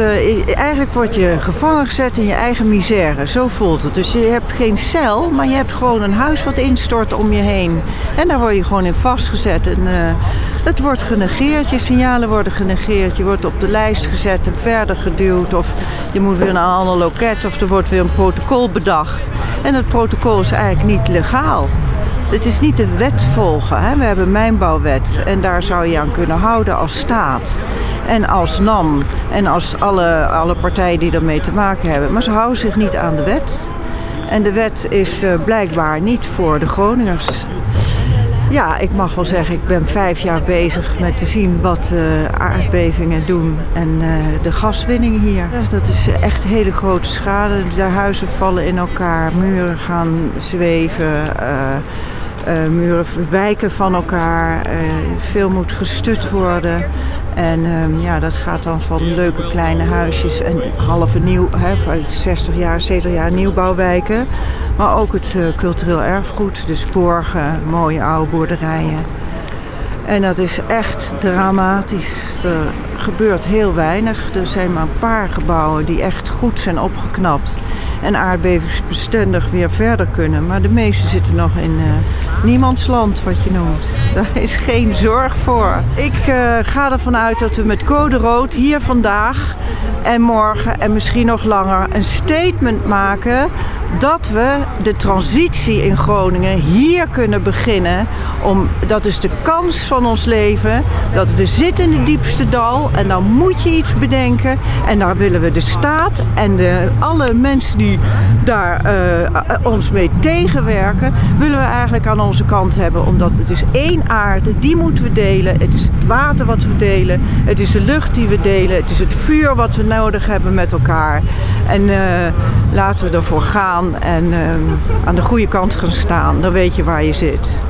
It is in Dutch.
Uh, eigenlijk word je gevangen gezet in je eigen misère, zo voelt het. Dus je hebt geen cel, maar je hebt gewoon een huis wat instort om je heen. En daar word je gewoon in vastgezet. En, uh, het wordt genegeerd, je signalen worden genegeerd. Je wordt op de lijst gezet en verder geduwd. Of je moet weer naar een ander loket of er wordt weer een protocol bedacht. En het protocol is eigenlijk niet legaal. Het is niet de wet volgen. Hè? We hebben mijnbouwwet en daar zou je aan kunnen houden als staat. En als NAM en als alle, alle partijen die ermee te maken hebben. Maar ze houden zich niet aan de wet. En de wet is uh, blijkbaar niet voor de Groningers. Ja, ik mag wel zeggen, ik ben vijf jaar bezig met te zien wat uh, aardbevingen doen en uh, de gaswinning hier. Dat is echt hele grote schade. De huizen vallen in elkaar, muren gaan zweven. Muren wijken van elkaar, uh, veel moet gestut worden. En um, ja, dat gaat dan van leuke kleine huisjes en halve nieuw, hè, 60 jaar, 70 jaar nieuwbouwwijken. Maar ook het uh, cultureel erfgoed, dus borgen, mooie oude boerderijen. En dat is echt dramatisch. Er gebeurt heel weinig. Er zijn maar een paar gebouwen die echt goed zijn opgeknapt en aardbevingsbestendig weer verder kunnen. Maar de meeste zitten nog in uh, niemandsland, wat je noemt. Daar is geen zorg voor. Ik uh, ga ervan uit dat we met code rood hier vandaag en morgen en misschien nog langer een statement maken dat we de transitie in Groningen hier kunnen beginnen. Om, dat is de kans van ons leven. Dat we zitten in het diepste dal en dan moet je iets bedenken. En daar willen we de staat en de, alle mensen die daar uh, ons mee tegenwerken, willen we eigenlijk aan onze kant hebben. Omdat het is één aarde, die moeten we delen. Het is het water wat we delen. Het is de lucht die we delen. Het is het vuur wat we nodig hebben met elkaar. En uh, laten we ervoor gaan en uh, aan de goede kant gaan staan. Dan weet je waar je zit.